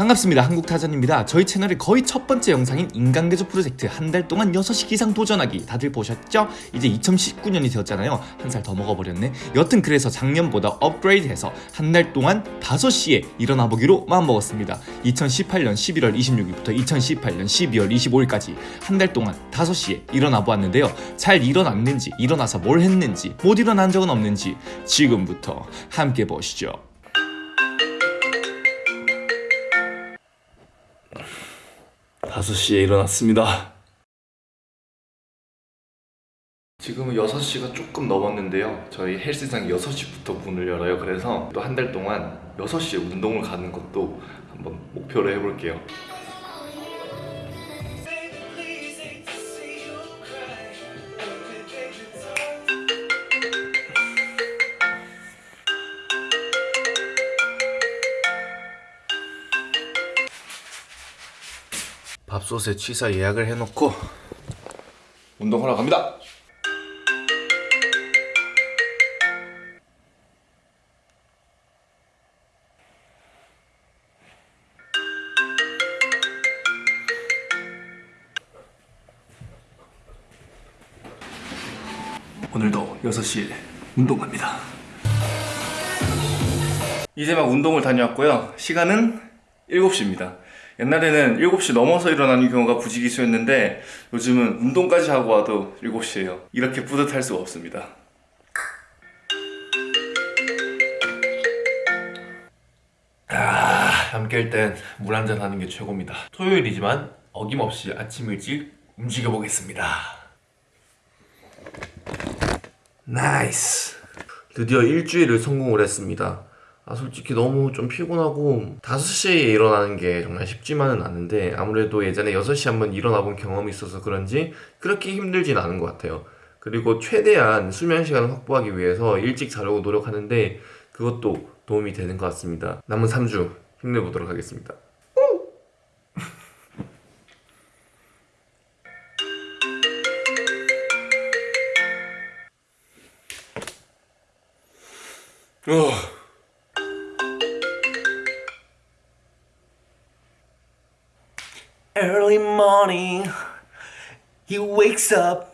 반갑습니다. 한국타전입니다. 저희 채널의 거의 첫 번째 영상인 인간개조 프로젝트 한 달 동안 6시 기상 도전하기. 다들 보셨죠? 이제 2019년이 되었잖아요. 한 살 더 먹어버렸네. 여튼 그래서 작년보다 업그레이드해서 한 달 동안 5시에 일어나 보기로 마음먹었습니다. 2018년 11월 26일부터 2018년 12월 25일까지 한 달 동안 5시에 일어나 보았는데요. 잘 일어났는지 일어나서 뭘 했는지 못 일어난 적은 없는지 지금부터 함께 보시죠 5시에 일어났습니다. 지금은 6시가 조금 넘었는데요. 저희 헬스장 6시부터 문을 열어요. 그래서 또 한 달 동안 6시에 운동을 가는 것도 한번 목표로 해볼게요. 밥솥에 취사 예약을 해놓고 운동하러 갑니다. 오늘도 6시에 운동 갑니다. 이제 막 운동을 다녀왔고요. 시간은 7시입니다. 옛날에는 7시 넘어서 일어나는 경우가 부지기수였는데 요즘은 운동까지 하고 와도 7시예요. 이렇게 뿌듯할 수가 없습니다. 아, 잠깰 땐 물 한잔 하는 게 최고입니다. 토요일이지만 어김없이 아침 일찍 움직여 보겠습니다. Nice. 드디어 일주일을 성공을 했습니다. 아 솔직히 너무 좀 피곤하고 5시에 일어나는 게 정말 쉽지만은 않은데 아무래도 예전에 6시 한번 일어나 본 경험이 있어서 그런지 그렇게 힘들진 않은 것 같아요. 그리고 최대한 수면 시간을 확보하기 위해서 일찍 자려고 노력하는데 그것도 도움이 되는 것 같습니다. 남은 3주 힘내보도록 하겠습니다. 어. Early morning, he wakes up.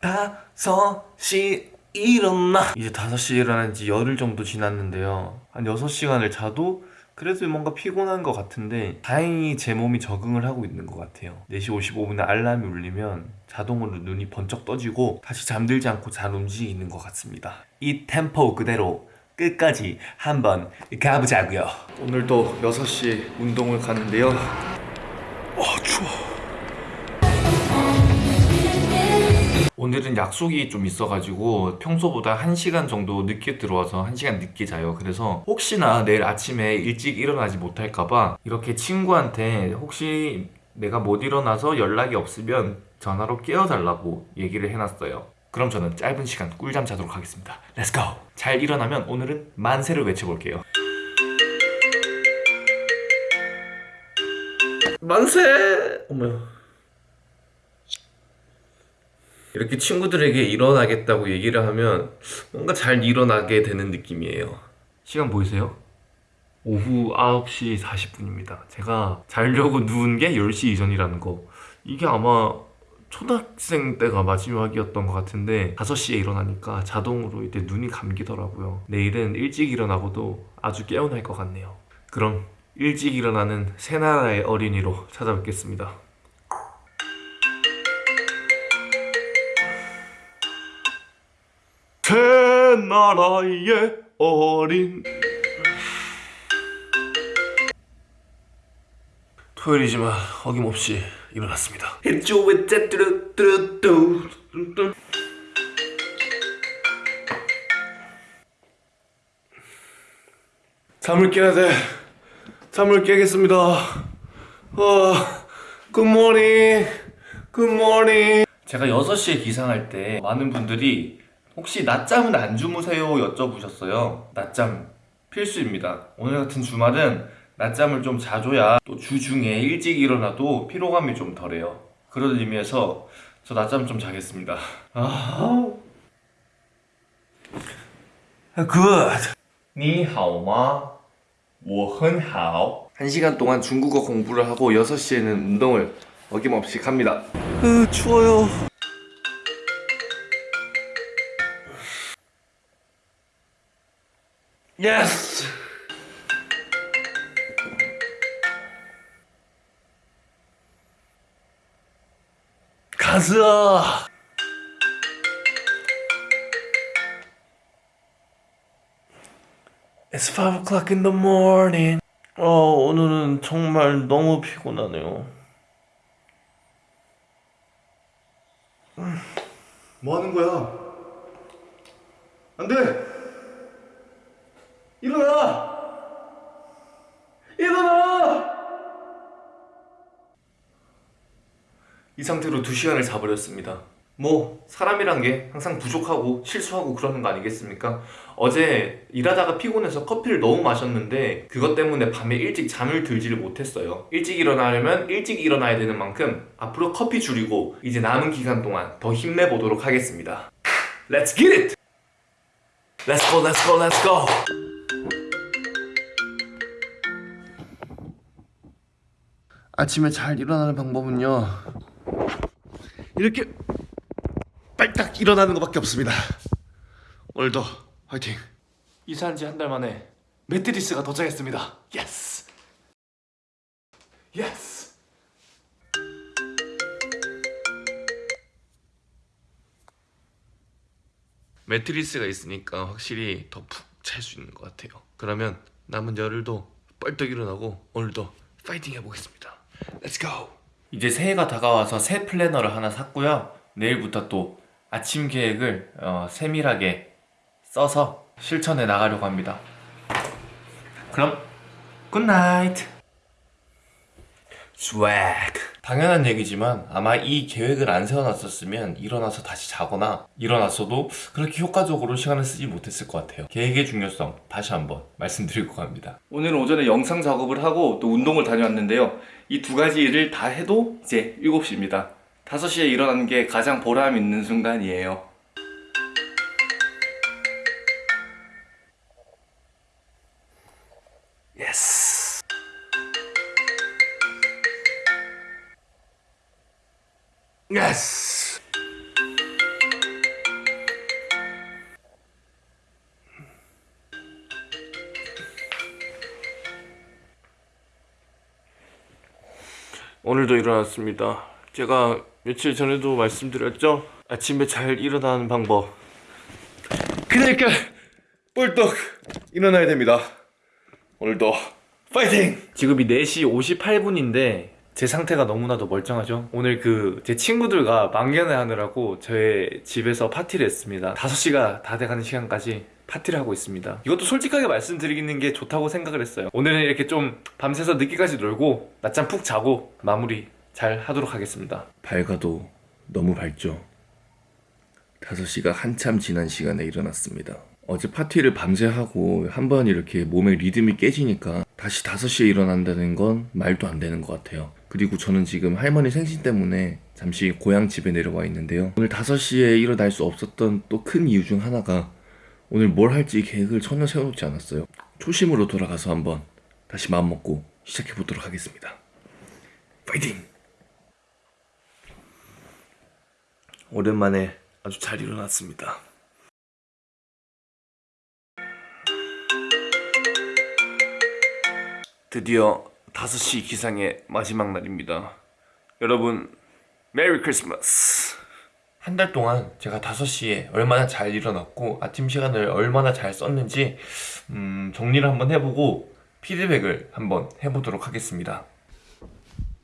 다섯 시 일어나. 이제 다섯 시 일어난 지 열흘 정도 지났는데요. 한 여섯 시간을 자도 그래도 뭔가 피곤한 것 같은데 다행히 제 몸이 적응을 하고 있는 것 같아요 4시 55분에 알람이 울리면 자동으로 눈이 번쩍 떠지고 다시 잠들지 않고 잘 움직이는 것 같습니다 이 템포 그대로 끝까지 한번 가보자고요 오늘도 6시 운동을 가는데요 아 추워. 오늘은 약속이 좀 있어가지고 평소보다 1시간 정도 늦게 들어와서 1시간 늦게 자요. 그래서 혹시나 내일 아침에 일찍 일어나지 못할까봐 이렇게 친구한테 혹시 내가 못 일어나서 연락이 없으면 전화로 깨워달라고 얘기를 해놨어요. 그럼 저는 짧은 시간 꿀잠 자도록 하겠습니다. Let's go! 잘 일어나면 오늘은 만세를 외쳐볼게요 만세! 어머야 이렇게 친구들에게 일어나겠다고 얘기를 하면 뭔가 잘 일어나게 되는 느낌이에요. 시간 보이세요? 오후 9시 40분입니다. 제가 자려고 누운 게 10시 이전이라는 거. 이게 아마 초등학생 때가 마지막이었던 것 같은데 5시에 일어나니까 자동으로 이제 눈이 감기더라고요. 내일은 일찍 일어나고도 아주 깨어날 것 같네요. 그럼 일찍 일어나는 새나라의 어린이로 찾아뵙겠습니다. 새나라의 어린. 토요일이지만 어김없이 일어났습니다. 잠을 깨야 돼 잠을 깨겠습니다. 어, 굿모닝 굿모닝 제가 6시에 기상할 때 많은 분들이 혹시 낮잠은 안 주무세요? 여쭤보셨어요. 낮잠 필수입니다. 오늘 같은 주말은 낮잠을 좀 자줘야 또 주중에 일찍 일어나도 피로감이 좀 덜해요. 그런 의미에서 저 낮잠 좀 자겠습니다. 아... 굿! 니하오마. 我很好 1시간 동안 중국어 공부를 하고 6시에는 운동을 어김없이 갑니다. 으, 추워요. 예스! 가자! It's 5 o'clock in the morning. 어, 오늘은 정말 너무 피곤하네요. 음, 뭐 하는 거야? 안 돼! 일어나! 일어나! 이 상태로 두 시간을 자버렸습니다. 뭐 사람이란 게 항상 부족하고 실수하고 그러는 거 아니겠습니까? 어제 일하다가 피곤해서 커피를 너무 마셨는데 그것 때문에 밤에 일찍 잠을 들지를 못했어요. 일찍 일어나려면 일찍 일어나야 되는 만큼 앞으로 커피 줄이고 이제 남은 기간 동안 더 힘내보도록 하겠습니다. Let's get it! Let's go, let's go, let's go! 아침에 잘 일어나는 방법은요. 이렇게 빨딱 일어나는 것밖에 없습니다. 오늘도 화이팅. 이사한 지 한 달 만에 매트리스가 도착했습니다. Yes. Yes. 매트리스가 있으니까 확실히 더 푹 잘 수 있는 것 같아요. 그러면 남은 열흘도 뻘떡 일어나고 오늘도 파이팅 해보겠습니다. Let's go. 이제 새해가 다가와서 새 플래너를 하나 샀고요. 내일부터 또 아침 계획을 어, 세밀하게 써서 실천해 나가려고 합니다. 그럼 good night. Swag. 당연한 얘기지만 아마 이 계획을 안 세워놨었으면 일어나서 다시 자거나 일어났어도 그렇게 효과적으로 시간을 쓰지 못했을 것 같아요. 계획의 중요성 다시 한번 말씀드리고 갑니다. 오늘은 오전에 영상 작업을 하고 또 운동을 다녀왔는데요. 이 두 가지 일을 다 해도 이제 7시입니다. 5시에 일어나는 게 가장 보람 있는 순간이에요. 예스. 예스. 오늘도 일어났습니다. 제가 며칠 전에도 말씀드렸죠? 아침에 잘 일어나는 방법. 그러니까 뻘떡 일어나야 됩니다. 오늘도 파이팅! 지금이 4시 58분인데 제 상태가 너무나도 멀쩡하죠? 오늘 그 제 친구들과 망연회 하느라고 저의 집에서 파티를 했습니다. 5시가 다 돼가는 시간까지 파티를 하고 있습니다. 이것도 솔직하게 말씀드리는 게 좋다고 생각을 했어요. 오늘은 이렇게 좀 밤새서 늦게까지 놀고 낮잠 푹 자고 마무리 잘 하도록 하겠습니다. 밝아도 너무 밝죠? 5시가 한참 지난 시간에 일어났습니다. 어제 파티를 밤새 하고 한 번 이렇게 몸의 리듬이 깨지니까 다시 5시에 일어난다는 건 말도 안 되는 것 같아요. 그리고 저는 지금 할머니 생신 때문에 잠시 고향 집에 내려와 있는데요. 오늘 5시에 일어날 수 없었던 또 큰 이유 중 하나가 오늘 뭘 할지 계획을 전혀 세워놓지 않았어요. 초심으로 돌아가서 한번 다시 마음먹고 시작해보도록 하겠습니다. 파이팅! 오랜만에 아주 잘 일어났습니다. 드디어 5시 기상의 마지막 날입니다. 여러분, 메리 크리스마스! 한 달 동안 제가 5시에 얼마나 잘 일어났고 아침 시간을 얼마나 잘 썼는지 음, 정리를 한번 해보고 피드백을 한번 해보도록 하겠습니다.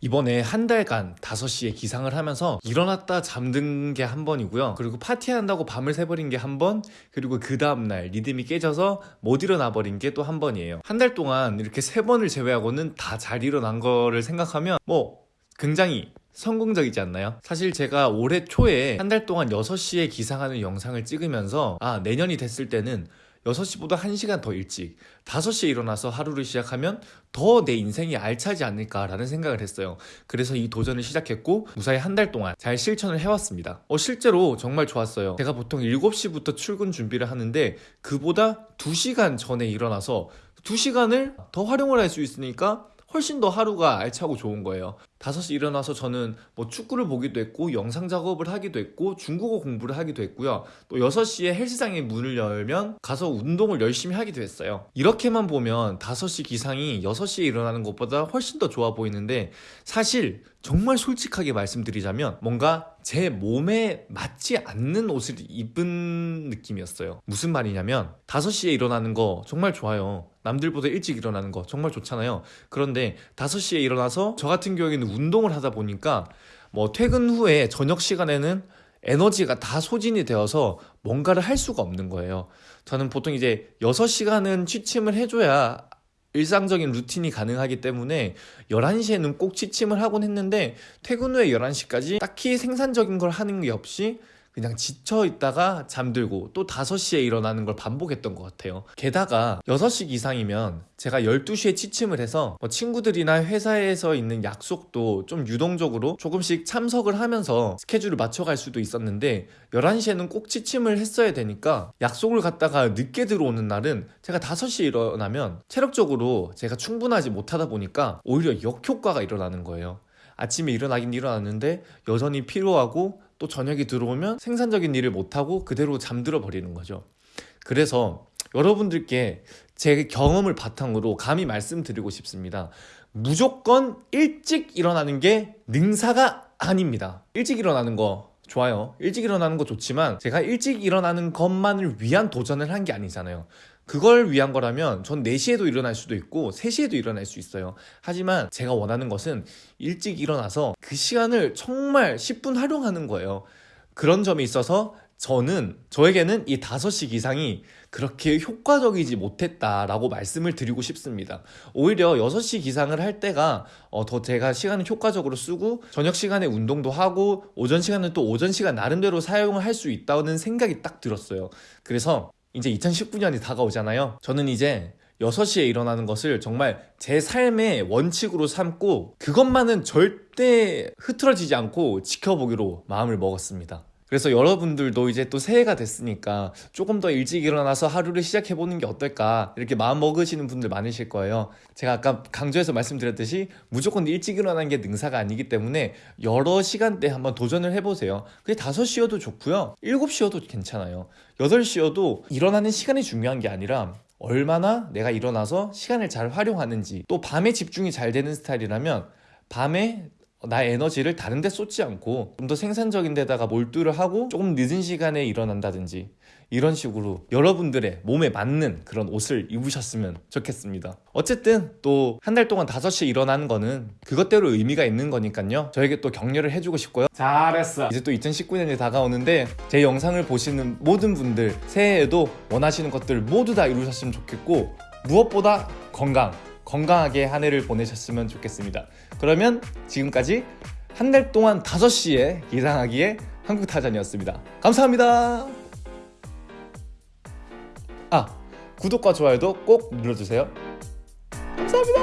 이번에 한 달간 5시에 기상을 하면서 일어났다 잠든 게 한 번이고요. 그리고 파티한다고 밤을 새버린 게 한 번, 그리고 그 다음날 리듬이 깨져서 못 일어나 버린 게 또 한 번이에요. 한 달 동안 이렇게 세 번을 제외하고는 다 잘 일어난 거를 생각하면 뭐 굉장히 성공적이지 않나요? 사실 제가 올해 초에 한 달 동안 6시에 기상하는 영상을 찍으면서 아, 내년이 됐을 때는 6시보다 1시간 더 일찍 5시에 일어나서 하루를 시작하면 더 내 인생이 알차지 않을까라는 생각을 했어요. 그래서 이 도전을 시작했고 무사히 한 달 동안 잘 실천을 해왔습니다. 어, 실제로 정말 좋았어요. 제가 보통 7시부터 출근 준비를 하는데 그보다 2시간 전에 일어나서 2시간을 더 활용을 할 수 있으니까 훨씬 더 하루가 알차고 좋은 거예요. 5시 일어나서 저는 뭐 축구를 보기도 했고 영상 작업을 하기도 했고 중국어 공부를 하기도 했고요. 또 6시에 헬스장에 문을 열면 가서 운동을 열심히 하기도 했어요. 이렇게만 보면 5시 기상이 6시에 일어나는 것보다 훨씬 더 좋아 보이는데 사실 정말 솔직하게 말씀드리자면 뭔가 제 몸에 맞지 않는 옷을 입은 느낌이었어요. 무슨 말이냐면 5시에 일어나는 거 정말 좋아요. 남들보다 일찍 일어나는 거 정말 좋잖아요. 그런데 5시에 일어나서 저 같은 경우에는 운동을 하다 보니까 뭐 퇴근 후에 저녁 시간에는 에너지가 다 소진이 되어서 뭔가를 할 수가 없는 거예요. 저는 보통 이제 6시간은 취침을 해줘야 일상적인 루틴이 가능하기 때문에 11시에는 꼭 취침을 하곤 했는데 퇴근 후에 11시까지 딱히 생산적인 걸 하는 게 없이 그냥 지쳐 있다가 잠들고 또 5시에 일어나는 걸 반복했던 것 같아요. 게다가 6시 이상이면 제가 12시에 취침을 해서 뭐 친구들이나 회사에서 있는 약속도 좀 유동적으로 조금씩 참석을 하면서 스케줄을 맞춰갈 수도 있었는데 11시에는 꼭 취침을 했어야 되니까 약속을 갔다가 늦게 들어오는 날은 제가 5시에 일어나면 체력적으로 제가 충분하지 못하다 보니까 오히려 역효과가 일어나는 거예요. 아침에 일어나긴 일어났는데 여전히 피로하고 또 저녁이 들어오면 생산적인 일을 못하고 그대로 잠들어 버리는 거죠. 그래서 여러분들께 제 경험을 바탕으로 감히 말씀드리고 싶습니다. 무조건 일찍 일어나는 게 능사가 아닙니다. 일찍 일어나는 거 좋아요. 일찍 일어나는 거 좋지만 제가 일찍 일어나는 것만을 위한 도전을 한 게 아니잖아요. 그걸 위한 거라면 전 4시에도 일어날 수도 있고 3시에도 일어날 수 있어요. 하지만 제가 원하는 것은 일찍 일어나서 그 시간을 정말 10분 활용하는 거예요. 그런 점이 있어서 저는 저에게는 이 5시 기상이 그렇게 효과적이지 못했다라고 말씀을 드리고 싶습니다. 오히려 6시 기상을 할 때가 어, 더 제가 시간을 효과적으로 쓰고 저녁 시간에 운동도 하고 오전 시간은 또 오전 시간 나름대로 사용을 할 수 있다는 생각이 딱 들었어요. 그래서 이제 2019년이 다가오잖아요. 저는 이제 6시에 일어나는 것을 정말 제 삶의 원칙으로 삼고 그것만은 절대 흐트러지지 않고 지켜보기로 마음을 먹었습니다. 그래서 여러분들도 이제 또 새해가 됐으니까 조금 더 일찍 일어나서 하루를 시작해보는 게 어떨까 이렇게 마음 먹으시는 분들 많으실 거예요. 제가 아까 강조해서 말씀드렸듯이 무조건 일찍 일어나는 게 능사가 아니기 때문에 여러 시간대 한번 도전을 해보세요. 그게 5시여도 좋고요. 7시여도 괜찮아요. 8시여도 일어나는 시간이 중요한 게 아니라 얼마나 내가 일어나서 시간을 잘 활용하는지 또 밤에 집중이 잘 되는 스타일이라면 밤에 나의 에너지를 다른 데 쏟지 않고 좀 더 생산적인 데다가 몰두를 하고 조금 늦은 시간에 일어난다든지 이런 식으로 여러분들의 몸에 맞는 그런 옷을 입으셨으면 좋겠습니다. 어쨌든 또 한 달 동안 5시에 일어나는 거는 그것대로 의미가 있는 거니까요. 저에게 또 격려를 해주고 싶고요. 잘했어. 이제 또 2019년이 다가오는데 제 영상을 보시는 모든 분들 새해에도 원하시는 것들 모두 다 이루셨으면 좋겠고 무엇보다 건강 건강하게 한 해를 보내셨으면 좋겠습니다. 그러면 지금까지 한 달 동안 5시에 기상하기에 한국타잔이었습니다. 감사합니다. 아 구독과 좋아요도 꼭 눌러주세요. 감사합니다.